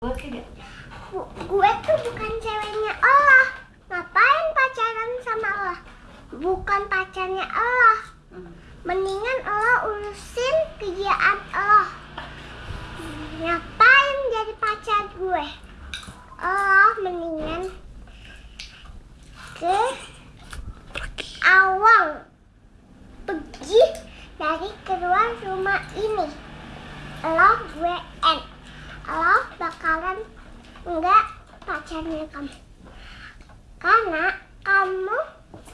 Gue tuh bukan ceweknya Allah. Ngapain pacaran sama Allah? Bukan pacarnya Allah. Hmm. Mendingan Allah urusin kerjaan Allah. Ngapain jadi pacar gue? Allah mendingan ke awang pergi dari keluar rumah ini. Allah gue end. Allah bakalan enggak pacarnya kamu. Karena kamu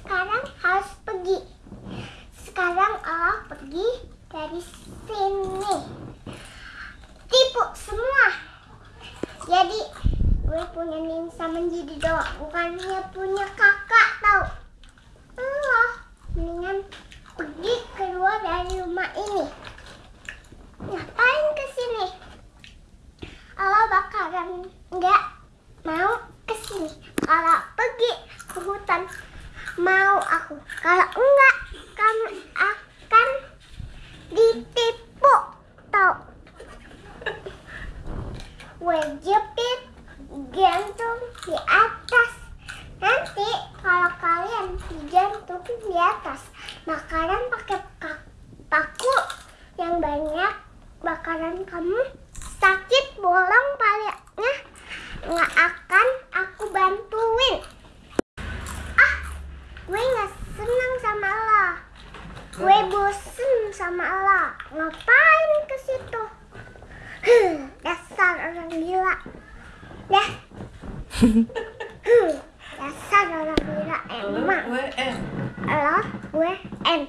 sekarang harus pergi. Sekarang Allah pergi dari sini. Tipu semua. Jadi gue punya ninsa menjadi doa, bukannya punya kakak tau. Allah mendingan pergi keluar dari rumah ini. Ngapain ke sini? Allah bakalan nggak mau ke sini. Kalau pergi hutan mau aku. Kalau enggak kamu akan ditipu. Tahu? Jepit gantung di atas. Nanti kalau kalian digantung di atas, bakalan pakai ka- paku yang banyak, bakalan kamu Gue bosen sama lo. Ngapain ke situ? Dasar orang gila. Dah. Dasar orang gila emang. Lo, gue N. Lo, gue N.